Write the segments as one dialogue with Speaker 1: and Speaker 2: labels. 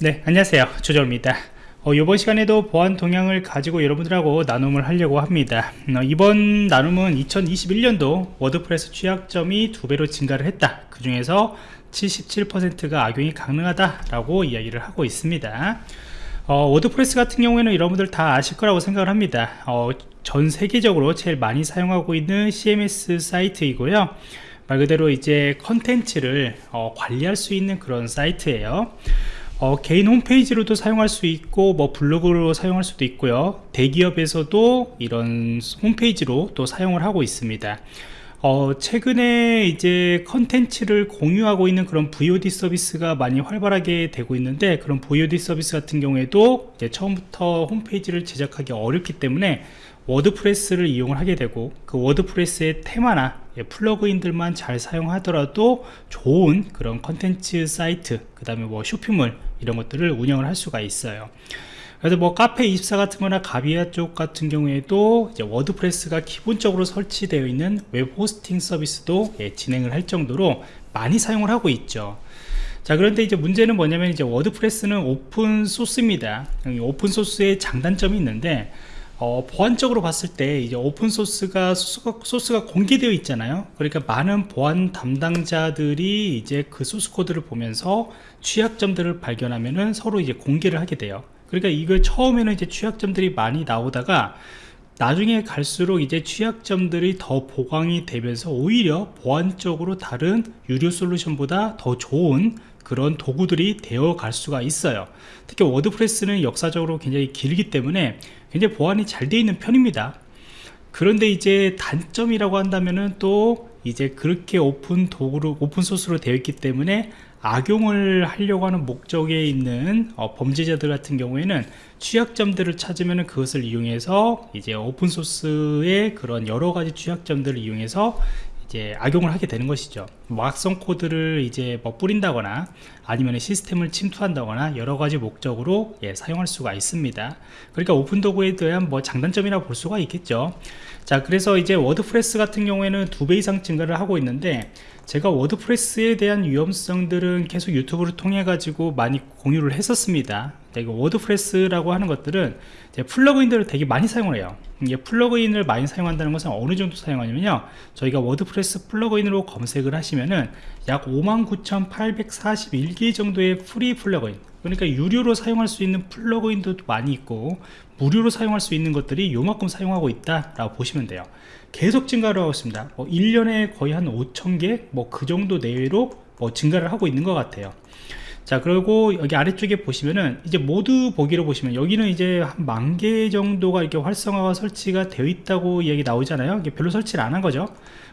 Speaker 1: 네 안녕하세요. 조정입니다. 어, 이번 시간에도 보안 동향을 가지고 여러분들하고 나눔을 하려고 합니다. 어, 이번 나눔은 2021년도 워드프레스 취약점이 두 배로 증가를 했다. 그 중에서 77%가 악용이 가능하다 라고 이야기를 하고 있습니다. 어, 워드프레스 같은 경우에는 여러분들 다 아실 거라고 생각을 합니다. 어, 전 세계적으로 제일 많이 사용하고 있는 CMS 사이트이고요. 말 그대로 이제 컨텐츠를 어, 관리할 수 있는 그런 사이트예요 어, 개인 홈페이지로도 사용할 수 있고 뭐 블로그로 사용할 수도 있고요. 대기업에서도 이런 홈페이지로 또 사용을 하고 있습니다. 어, 최근에 이제 컨텐츠를 공유하고 있는 그런 VOD 서비스가 많이 활발하게 되고 있는데 그런 VOD 서비스 같은 경우에도 처음부터 홈페이지를 제작하기 어렵기 때문에 워드프레스를 이용을 하게 되고 그 워드프레스의 테마나 예, 플러그인들만 잘 사용하더라도 좋은 그런 컨텐츠 사이트 그 다음에 뭐 쇼핑몰 이런 것들을 운영을 할 수가 있어요. 그래서 뭐 카페24 같은 거나 가비아 쪽 같은 경우에도 이제 워드프레스가 기본적으로 설치되어 있는 웹 호스팅 서비스도 예, 진행을 할 정도로 많이 사용을 하고 있죠. 자 그런데 이제 문제는 뭐냐면 이제 워드프레스는 오픈 소스입니다. 오픈 소스의 장단점이 있는데 어, 보안적으로 봤을 때 이제 오픈 소스가 소스가, 소스가 공개되어 있잖아요. 그러니까 많은 보안 담당자들이 이제 그 소스 코드를 보면서 취약점들을 발견하면은 서로 이제 공개를 하게 돼요. 그러니까 이걸 처음에는 이제 취약점들이 많이 나오다가 나중에 갈수록 이제 취약점들이 더 보강이 되면서 오히려 보안적으로 다른 유료 솔루션보다 더 좋은 그런 도구들이 되어 갈 수가 있어요. 특히 워드프레스는 역사적으로 굉장히 길기 때문에 굉장히 보안이 잘 되어 있는 편입니다. 그런데 이제 단점이라고 한다면은 또 이제 그렇게 오픈 도구로 오픈 소스로 되어 있기 때문에 악용을 하려고 하는 목적에 있는 어, 범죄자들 같은 경우에는 취약점들을 찾으면 그것을 이용해서 이제 오픈 소스의 그런 여러 가지 취약점들을 이용해서 이제 악용을 하게 되는 것이죠. 뭐 악성 코드를 이제 뭐 뿌린다거나 아니면 시스템을 침투한다거나 여러 가지 목적으로 예, 사용할 수가 있습니다. 그러니까 오픈 도구에 대한 뭐 장단점이라 볼 수가 있겠죠. 자 그래서 이제 워드프레스 같은 경우에는 두 배 이상 증가를 하고 있는데 제가 WordPress에 대한 위험성들은 계속 YouTube를 통해 가지고 많이 공유를 했었습니다. 이거 WordPress라고 하는 것들은 plugin들을 되게 많이 사용을 해요. 이게 plugin을 많이 사용한다는 것은 어느 정도 사용하냐면요. 저희가 WordPress plugin으로 검색을 하시면은 약 59,841개 정도의 free plugin 그러니까 유료로 사용할 수 있는 plugin도 많이 있고 무료로 사용할 수 있는 것들이 요만큼 사용하고 있다 라고 보시면 돼요 계속 증가를 하고 있습니다. 뭐 1년에 거의 한 5천 개? 뭐 그 정도 내외로 뭐 증가를 하고 있는 것 같아요 자 그리고 여기 아래쪽에 보시면은 이제 모두 보기로 보시면 여기는 이제 한 만 개 정도가 이렇게 활성화가 설치가 되어 있다고 얘기 나오잖아요. 별로 설치를 안 한 거죠.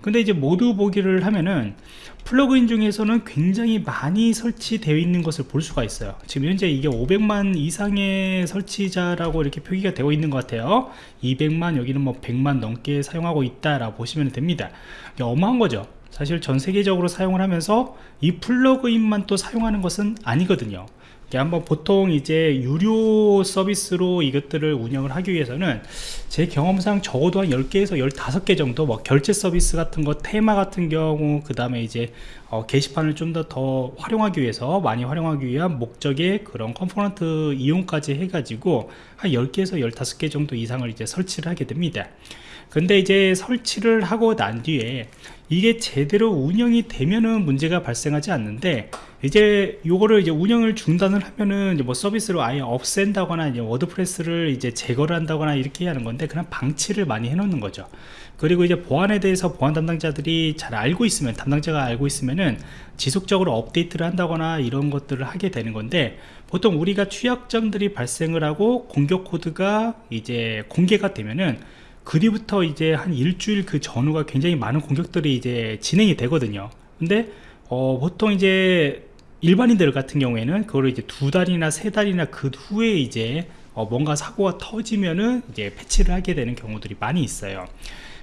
Speaker 1: 근데 이제 모두 보기를 하면은 플러그인 중에서는 굉장히 많이 설치되어 있는 것을 볼 수가 있어요. 지금 현재 이게 500만 이상의 설치자라고 이렇게 표기가 되어 있는 것 같아요. 200만 여기는 뭐 100만 넘게 사용하고 있다라고 보시면 됩니다. 어마한 거죠 사실 전 세계적으로 사용을 하면서 이 plugin만 또 사용하는 것은 아니거든요 한번 보통 이제 유료 서비스로 이것들을 운영을 하기 위해서는 제 경험상 적어도 한 10개에서 15개 정도 뭐 결제 서비스 같은 거 테마 같은 경우 그 다음에 이제 어, 게시판을 좀 더 더 활용하기 위해서 많이 활용하기 위한 목적의 그런 component 이용까지 해가지고 한 10개에서 15개 정도 이상을 이제 설치를 하게 됩니다. 근데 이제 설치를 하고 난 뒤에 이게 제대로 운영이 되면은 문제가 발생하지 않는데 이제 요거를 이제 운영을 중단을 하면은 뭐 서비스로 아예 없앤다거나 이제 워드프레스를 이제 제거를 한다거나 이렇게 하는 건데 그냥 방치를 많이 해 놓는 거죠. 그리고 이제 보안에 대해서 보안 담당자들이 잘 알고 있으면 담당자가 알고 있으면은 지속적으로 업데이트를 한다거나 이런 것들을 하게 되는 건데 보통 우리가 취약점들이 발생을 하고 공격 코드가 이제 공개가 되면은 그 뒤부터 이제 한 일주일 그 전후가 굉장히 많은 공격들이 이제 진행이 되거든요. 근데 어, 보통 이제 일반인들 같은 경우에는 그거를 이제 두 달이나 세 달이나 그 후에 이제 어, 뭔가 사고가 터지면은 이제 패치를 하게 되는 경우들이 많이 있어요.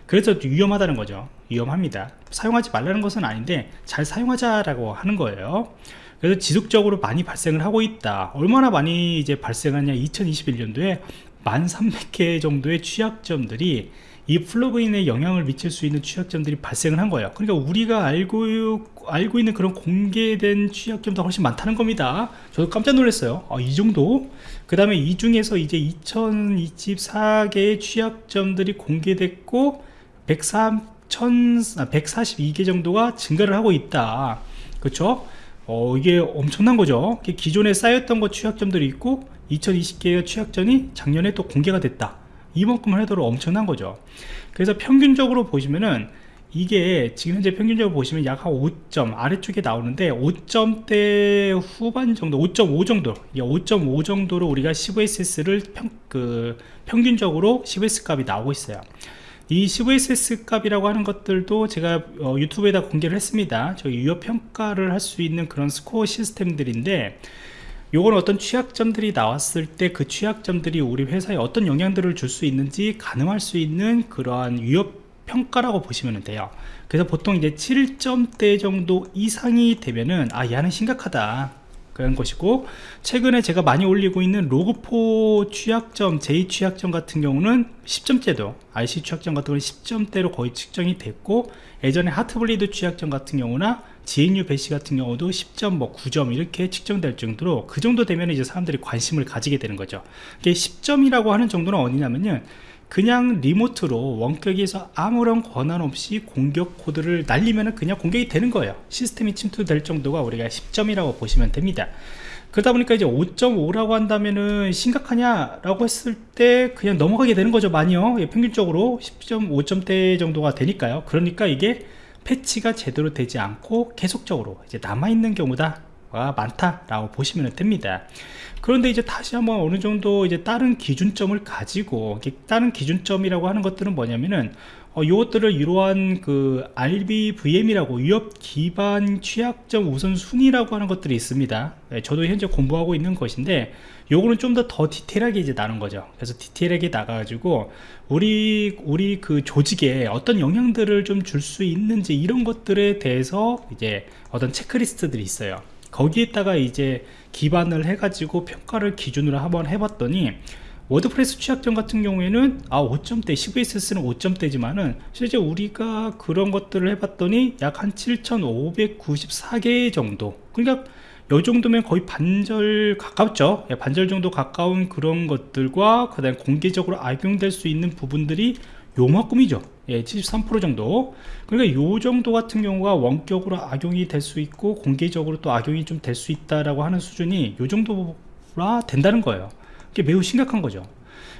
Speaker 1: 그래서 위험하다는 거죠. 위험합니다. 사용하지 말라는 것은 아닌데 잘 사용하자라고 하는 거예요. 그래서 지속적으로 많이 발생을 하고 있다. 얼마나 많이 이제 발생하냐? 2021년도에 1300개 정도의 취약점들이 이 플러그인에 영향을 미칠 수 있는 취약점들이 발생을 한 거예요. 그러니까 우리가 알고 알고 있는 그런 공개된 취약점도 훨씬 많다는 겁니다. 저도 깜짝 놀랐어요. 아, 이 정도? 그 다음에 이 중에서 이제 2024개의 취약점들이 공개됐고 103, 142개 정도가 증가를 하고 있다. 그렇죠 어, 이게 엄청난 거죠. 기존에 쌓였던 것 취약점들이 있고 2020개의 취약점이 작년에 또 공개가 됐다 이만큼을 해도 엄청난 거죠. 그래서 평균적으로 보시면은 이게 지금 현재 평균적으로 보시면 약 한 5점 아래쪽에 나오는데 5점대 후반 정도 5.5 정도 5.5 정도로 우리가 CVSS를 평, 그 평균적으로 CVS 값이 나오고 있어요. 이 CVSS 값이라고 하는 것들도 제가 어, 유튜브에다 공개를 했습니다. 저 유효 평가를 할 수 있는 그런 스코어 시스템들인데 요건 어떤 취약점들이 나왔을 때 그 취약점들이 우리 회사에 어떤 영향들을 줄 수 있는지 가늠할 수 있는 그러한 위협 평가라고 보시면 돼요. 그래서 보통 이제 7점대 정도 이상이 되면은 아 얘는 심각하다. 그런 것이고 최근에 제가 많이 올리고 있는 로그포 취약점 제2 취약점 같은 경우는 10점대도 IC 취약점 같은 경우는 10점대로 거의 측정이 됐고 예전에 하트블리드 취약점 같은 경우나 GNU 배시 같은 경우도 10점 뭐 9점 이렇게 측정될 정도로 그 정도 되면 이제 사람들이 관심을 가지게 되는 거죠. 이게 10점이라고 하는 정도는 어디냐면요. 그냥 리모트로 원격에서 아무런 권한 없이 공격 코드를 날리면 그냥 공격이 되는 거예요. 시스템이 침투될 정도가 우리가 10점이라고 보시면 됩니다. 그러다 보니까 이제 5.5라고 한다면은 심각하냐 라고 했을 때 그냥 넘어가게 되는 거죠 많이요. 예, 평균적으로 10점 5점대 정도가 되니까요. 그러니까 이게 패치가 제대로 되지 않고 계속적으로 이제 남아있는 경우가 많다라고 보시면 됩니다. 그런데 이제 다시 한번 어느 정도 이제 다른 기준점을 가지고 다른 기준점이라고 하는 것들은 뭐냐면은 어, 이것들을 이러한 그 RBVM이라고 위협 기반 취약점 우선순위라고 하는 것들이 있습니다. 네, 저도 현재 공부하고 있는 것인데 요거는 좀더더 디테일하게 이제 나눈 거죠. 그래서 디테일하게 나가가지고 우리 우리 그 조직에 어떤 영향들을 좀 줄 수 있는지 이런 것들에 대해서 이제 어떤 체크리스트들이 있어요. 거기에다가 이제 기반을 해가지고 평가를 기준으로 한번 해봤더니 WordPress 취약점 같은 경우에는 아 5점대 CVSS는 5점대지만은 실제 우리가 그런 것들을 해봤더니 약 한 7594개 정도. 그러니까 요 정도면 거의 반절 가깝죠. 예, 반절 정도 가까운 그런 것들과 그 다음에 공개적으로 악용될 수 있는 부분들이 요만큼이죠. 예, 73% 정도. 그러니까 요 정도 같은 경우가 원격으로 악용이 될 수 있고 공개적으로 또 악용이 좀 될 수 있다라고 하는 수준이 요 정도라 된다는 거예요 이게 매우 심각한 거죠.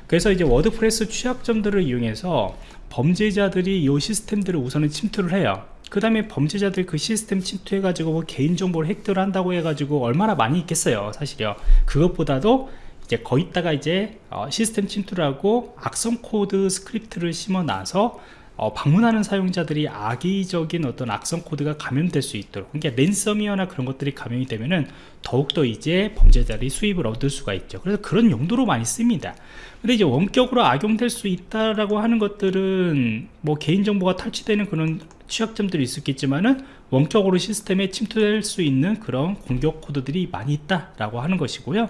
Speaker 1: 그래서 이제 WordPress 취약점들을 이용해서 범죄자들이 이 시스템들을 우선은 침투를 해요. 그 다음에 범죄자들 그 시스템 침투해 가지고 뭐 개인정보를 획득을 한다고 해 가지고 얼마나 많이 있겠어요 사실요. 그것보다도 이제 거기다가 이제 어, 시스템 침투를 하고 악성 코드 script를 심어 놔서 어, 방문하는 사용자들이 악의적인 어떤 악성 코드가 감염될 수 있도록 그러니까 ransomware나 그런 것들이 감염이 되면은 더욱더 이제 범죄자들이 수입을 얻을 수가 있죠. 그래서 그런 용도로 많이 씁니다. 근데 이제 원격으로 악용될 수 있다라고 하는 것들은 뭐 개인정보가 탈취되는 그런 취약점들이 있었겠지만은 원격으로 시스템에 침투될 수 있는 그런 공격 코드들이 많이 있다라고 하는 것이고요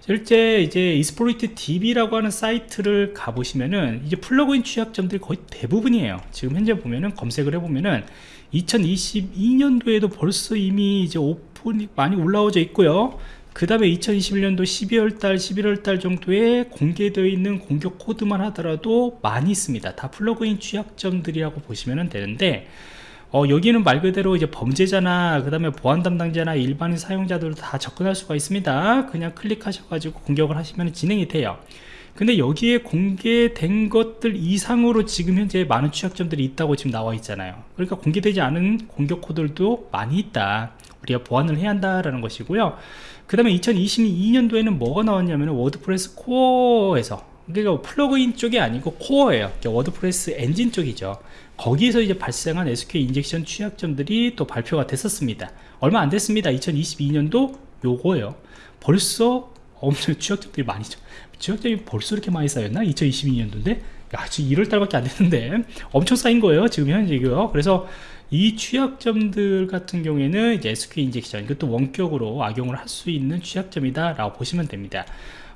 Speaker 1: 실제 이제 Exploit DB라고 하는 사이트를 가보시면은 이제 plugin 취약점들이 거의 대부분이에요. 지금 현재 보면은 검색을 해보면은 2022년도에도 벌써 이미 이제 오픈이 많이 올라오져 있고요. 그 다음에 2021년도 12월달 11월달 정도에 공개되어 있는 공격 코드만 하더라도 많이 있습니다. 다 plugin 취약점들이라고 보시면 되는데 어, 여기는 말 그대로 이제 범죄자나 그 다음에 보안 담당자나 일반인 사용자들도 다 접근할 수가 있습니다. 그냥 클릭하셔가지고 공격을 하시면 진행이 돼요. 근데 여기에 공개된 것들 이상으로 지금 현재 많은 취약점들이 있다고 지금 나와 있잖아요. 그러니까 공개되지 않은 공격 코드도 많이 있다. 우리가 보완을 해야 한다라는 것이고요. 그 다음에 2022년도에는 뭐가 나왔냐면 WordPress core에서 그러니까 plugin 쪽이 아니고 core예요. 그러니까 WordPress 엔진 쪽이죠 거기에서 이제 발생한 SQL injection 취약점들이 또 발표가 됐었습니다. 얼마 안 됐습니다. 2022년도 요거예요. 벌써 엄청 취약점들이 많이죠. 취약점이 벌써 이렇게 많이 쌓였나? 2022년도인데? 야 지금 1월달밖에 안 됐는데 엄청 쌓인 거예요 지금 현재고요. 그래서 이 취약점들 같은 경우에는 이제 SQL injection 이것도 원격으로 악용을 할 수 있는 취약점이다 라고 보시면 됩니다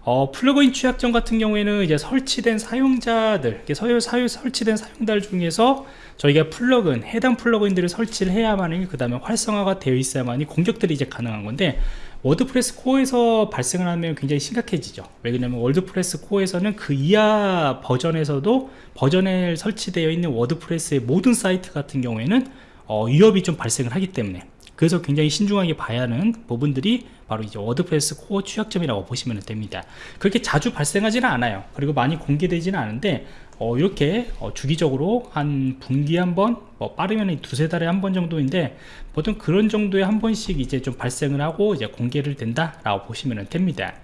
Speaker 1: 어, plugin 취약점 같은 경우에는 이제 설치된 사용자들, 서열 사유 설치된 사용자들 중에서 저희가 plugin, 해당 plugin들을 설치를 해야만이 그 다음에 활성화가 되어 있어야만이 공격들이 이제 가능한 건데 WordPress core에서 발생을 하면 굉장히 심각해지죠. 왜냐면 WordPress core에서는 그 이하 버전에서도 버전에 설치되어 있는 WordPress의 모든 사이트 같은 경우에는 어, 위협이 좀 발생을 하기 때문에 그래서 굉장히 신중하게 봐야 하는 부분들이 바로 이제 WordPress core 취약점이라고 보시면 됩니다. 그렇게 자주 발생하지는 않아요. 그리고 많이 공개되지는 않은데 어, 이렇게 어, 주기적으로 한 분기에 한번 뭐 빠르면 두세 달에 한 번 정도인데 보통 그런 정도에 한 번씩 이제 좀 발생을 하고 이제 공개를 된다 라고 보시면 됩니다.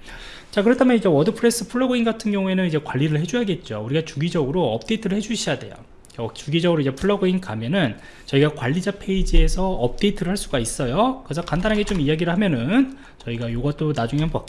Speaker 1: 자 그렇다면 이제 WordPress plugin 같은 경우에는 이제 관리를 해줘야겠죠. 우리가 주기적으로 업데이트를 해 주셔야 돼요. 어, 주기적으로 이제 plugin 가면은 저희가 관리자 페이지에서 업데이트를 할 수가 있어요. 그래서 간단하게 좀 이야기를 하면은 저희가 이것도 나중에 한번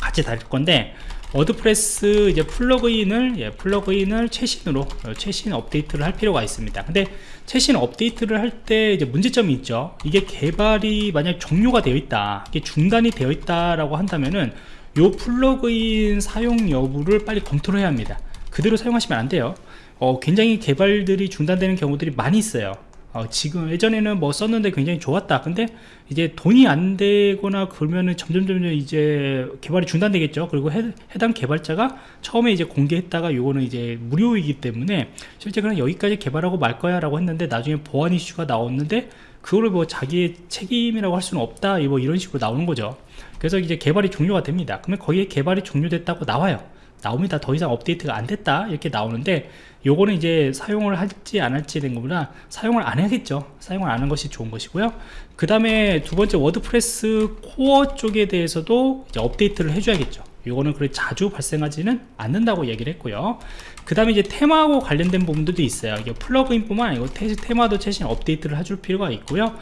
Speaker 1: 같이 다룰 건데 WordPress 이제 plugin을 예, plugin을 최신으로 어, 최신 업데이트를 할 필요가 있습니다. 근데 최신 업데이트를 할 때 이제 문제점이 있죠. 이게 개발이 만약 종료가 되어 있다 이게 중단이 되어 있다라고 한다면은 요 플러그인 사용 여부를 빨리 검토를 해야 합니다. 그대로 사용하시면 안 돼요 어, 굉장히 개발들이 중단되는 경우들이 많이 있어요. 어, 지금 예전에는 뭐 썼는데 굉장히 좋았다. 근데 이제 돈이 안 되거나 그러면은 점점 점점 이제 개발이 중단되겠죠. 그리고 해, 당 개발자가 처음에 이제 공개했다가 요거는 이제 무료이기 때문에 실제 그냥 여기까지 개발하고 말 거야 라고 했는데 나중에 보안 이슈가 나왔는데 그거를 뭐 자기의 책임이라고 할 수는 없다. 뭐 이런 식으로 나오는 거죠. 그래서 이제 개발이 종료가 됩니다. 그러면 거기에 개발이 종료됐다고 나와요 나옵니다. 더 이상 업데이트가 안 됐다. 이렇게 나오는데 요거는 이제 사용을 할지 안 할지 된 것보다 사용을 안 해야겠죠. 사용을 안 하는 것이 좋은 것이고요. 그 다음에 두 번째 WordPress core 쪽에 대해서도 이제 업데이트를 해줘야겠죠. 요거는 그래 자주 발생하지는 않는다고 얘기를 했고요. 그 다음에 이제 테마하고 관련된 부분들도 있어요. 이게 plugin 뿐만 아니고 테, 마도 최신 업데이트를 해줄 필요가 있고요.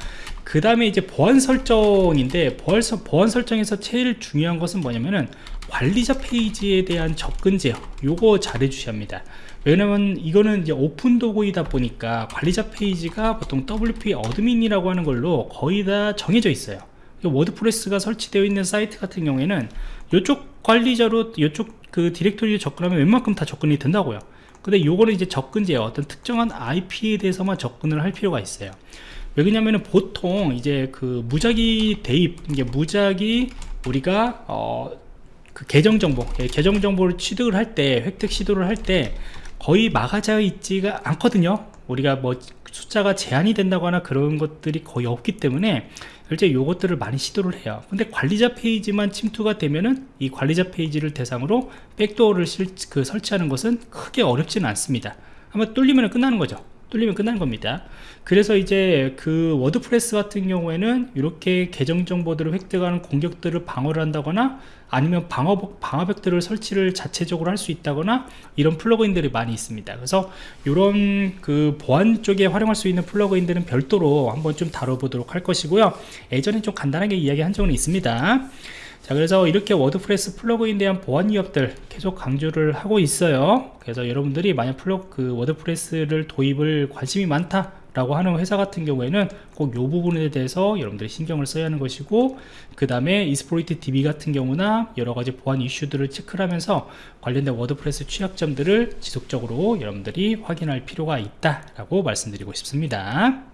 Speaker 1: 그 다음에 이제 보안 설정인데 보안 설정에서 제일 중요한 것은 뭐냐면은 관리자 페이지에 대한 접근 제어 요거 잘 해주셔야 합니다. 왜냐면 이거는 이제 오픈 도구이다 보니까 관리자 페이지가 보통 WP admin이라고 하는 걸로 거의 다 정해져 있어요. WordPress가 설치되어 있는 사이트 같은 경우에는 이쪽 관리자로 이쪽 그 디렉토리에 접근하면 웬만큼 다 접근이 된다고요. 근데 요거는 이제 접근 제어 어떤 특정한 IP에 대해서만 접근을 할 필요가 있어요. 왜냐면은 보통 이제 그 무작위 대입 이게 무작위 우리가 어 그 계정 정보 예, 계정 정보를 취득을 할 때 획득 시도를 할 때 거의 막아져 있지가 않거든요. 우리가 뭐 숫자가 제한이 된다거나 그런 것들이 거의 없기 때문에 실제 요것들을 많이 시도를 해요. 근데 관리자 페이지만 침투가 되면은 이 관리자 페이지를 대상으로 backdoor를 실, 그 설치하는 것은 크게 어렵지는 않습니다. 아마 뚫리면 끝나는 거죠 뚫리면 끝나는 겁니다. 그래서 이제 그 WordPress 같은 경우에는 이렇게 계정 정보들을 획득하는 공격들을 방어를 한다거나 아니면 방어, 방어 벡터를 설치를 자체적으로 할 수 있다거나 이런 plugin들이 많이 있습니다. 그래서 이런 그 보안 쪽에 활용할 수 있는 plugin들은 별도로 한번 좀 다뤄보도록 할 것이고요. 예전에 좀 간단하게 이야기한 적은 있습니다 자 그래서 이렇게 WordPress plugin에 대한 보안 위협들 계속 강조를 하고 있어요. 그래서 여러분들이 만약 플러그 그 WordPress를 도입을 관심이 많다 라고 하는 회사 같은 경우에는 꼭 이 부분에 대해서 여러분들이 신경을 써야 하는 것이고 그 다음에 Exploit DB 같은 경우나 여러가지 보안 이슈들을 체크를 하면서 관련된 WordPress 취약점들을 지속적으로 여러분들이 확인할 필요가 있다 라고 말씀드리고 싶습니다